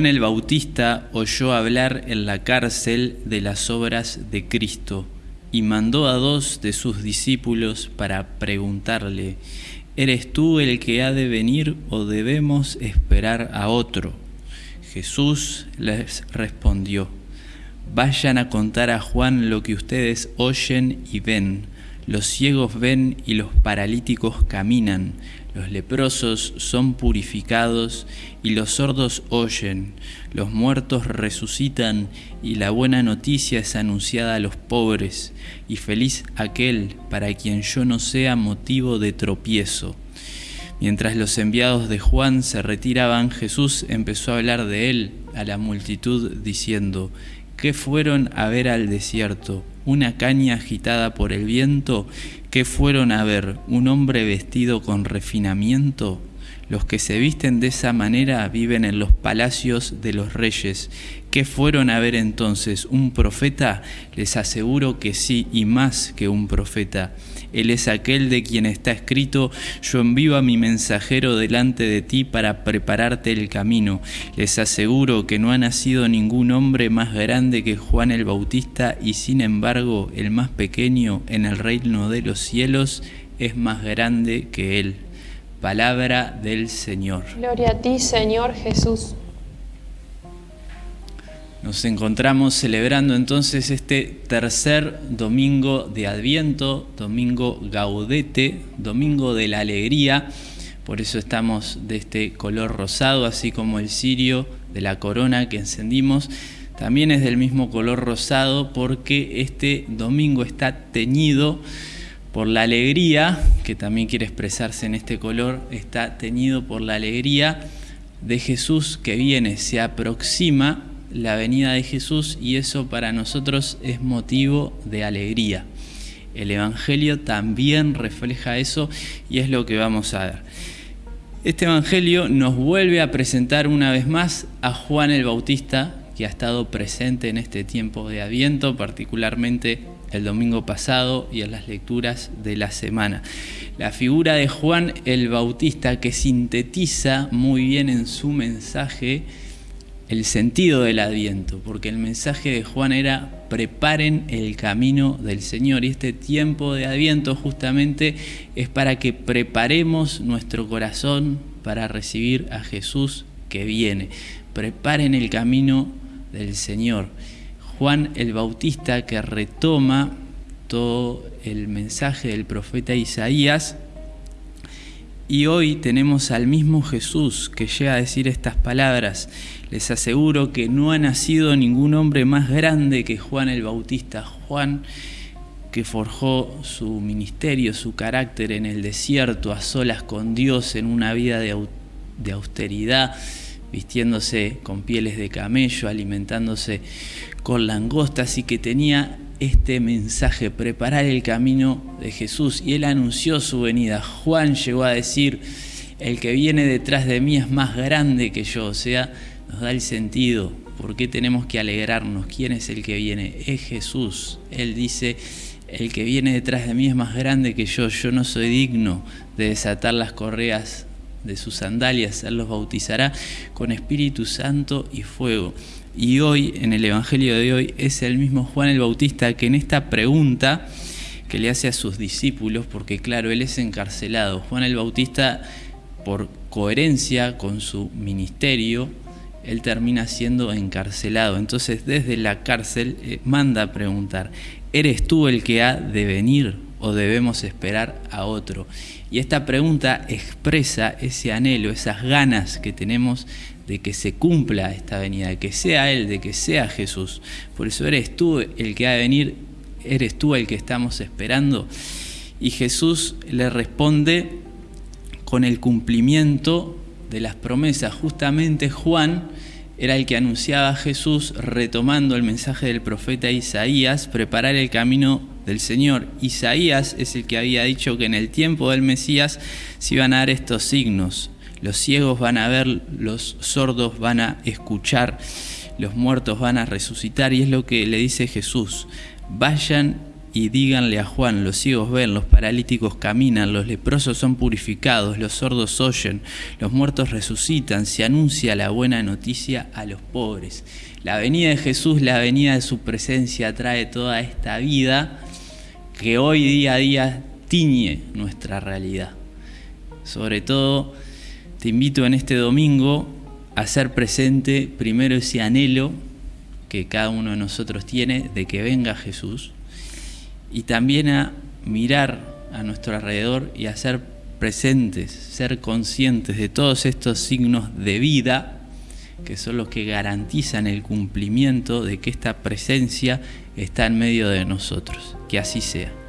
Juan el Bautista oyó hablar en la cárcel de las obras de Cristo y mandó a dos de sus discípulos para preguntarle, ¿eres tú el que ha de venir o debemos esperar a otro? Jesús les respondió, vayan a contar a Juan lo que ustedes oyen y ven. Los ciegos ven y los paralíticos caminan, los leprosos son purificados y los sordos oyen, los muertos resucitan y la buena noticia es anunciada a los pobres, y feliz aquel para quien yo no sea motivo de tropiezo. Mientras los enviados de Juan se retiraban, Jesús empezó a hablar de él a la multitud diciendo, ¿qué fueron a ver al desierto? ¿Una caña agitada por el viento? ¿Qué fueron a ver? ¿Un hombre vestido con refinamiento? Los que se visten de esa manera viven en los palacios de los reyes. ¿Qué fueron a ver entonces? ¿Un profeta? Les aseguro que sí, y más que un profeta. Él es aquel de quien está escrito, yo envío a mi mensajero delante de ti para prepararte el camino. Les aseguro que no ha nacido ningún hombre más grande que Juan el Bautista y sin embargo el más pequeño en el reino de los cielos es más grande que él. Palabra del Señor. Gloria a ti, Señor Jesús. Nos encontramos celebrando entonces este tercer domingo de Adviento, domingo gaudete, domingo de la alegría. Por eso estamos de este color rosado, así como el cirio de la corona que encendimos. También es del mismo color rosado porque este domingo está teñido por la alegría, que también quiere expresarse en este color, está teñido por la alegría de Jesús que viene, se aproxima la venida de Jesús y eso para nosotros es motivo de alegría. El Evangelio también refleja eso y es lo que vamos a ver. Este Evangelio nos vuelve a presentar una vez más a Juan el Bautista, que ha estado presente en este tiempo de Adviento, particularmente el domingo pasado y en las lecturas de la semana. La figura de Juan el Bautista que sintetiza muy bien en su mensaje el sentido del adviento, porque el mensaje de Juan era preparen el camino del Señor y este tiempo de adviento justamente es para que preparemos nuestro corazón para recibir a Jesús que viene. Preparen el camino del Señor. Juan el Bautista que retoma todo el mensaje del profeta Isaías y hoy tenemos al mismo Jesús que llega a decir estas palabras les aseguro que no ha nacido ningún hombre más grande que Juan el Bautista. Juan que forjó su ministerio, su carácter en el desierto, a solas con Dios, en una vida de, austeridad, vistiéndose con pieles de camello, alimentándose con langostas y que tenía este mensaje, preparar el camino de Jesús. Y él anunció su venida. Juan llegó a decir, el que viene detrás de mí es más grande que yo, o sea, nos da el sentido. ¿Por qué tenemos que alegrarnos? ¿Quién es el que viene? Es Jesús. Él dice, el que viene detrás de mí es más grande que yo. Yo no soy digno de desatar las correas de sus sandalias. Él los bautizará con Espíritu Santo y fuego. Y hoy, en el Evangelio de hoy, es el mismo Juan el Bautista que en esta pregunta que le hace a sus discípulos, porque claro, él es encarcelado. Juan el Bautista, por coherencia con su ministerio, él termina siendo encarcelado. Entonces desde la cárcel eh, manda a preguntar, ¿eres tú el que ha de venir o debemos esperar a otro? Y esta pregunta expresa ese anhelo, esas ganas que tenemos de que se cumpla esta venida, de que sea Él, de que sea Jesús. Por eso eres tú el que ha de venir, eres tú el que estamos esperando. Y Jesús le responde con el cumplimiento de las promesas. Justamente Juan era el que anunciaba a Jesús retomando el mensaje del profeta Isaías, preparar el camino del Señor. Isaías es el que había dicho que en el tiempo del Mesías se iban a dar estos signos. Los ciegos van a ver, los sordos van a escuchar, los muertos van a resucitar y es lo que le dice Jesús. Vayan y díganle a Juan, los ciegos ven, los paralíticos caminan, los leprosos son purificados, los sordos oyen, los muertos resucitan, se anuncia la buena noticia a los pobres. La venida de Jesús, la venida de su presencia trae toda esta vida que hoy día a día tiñe nuestra realidad. Sobre todo, te invito en este domingo a hacer presente primero ese anhelo que cada uno de nosotros tiene de que venga Jesús y también a mirar a nuestro alrededor y a ser presentes, ser conscientes de todos estos signos de vida que son los que garantizan el cumplimiento de que esta presencia está en medio de nosotros. Que así sea.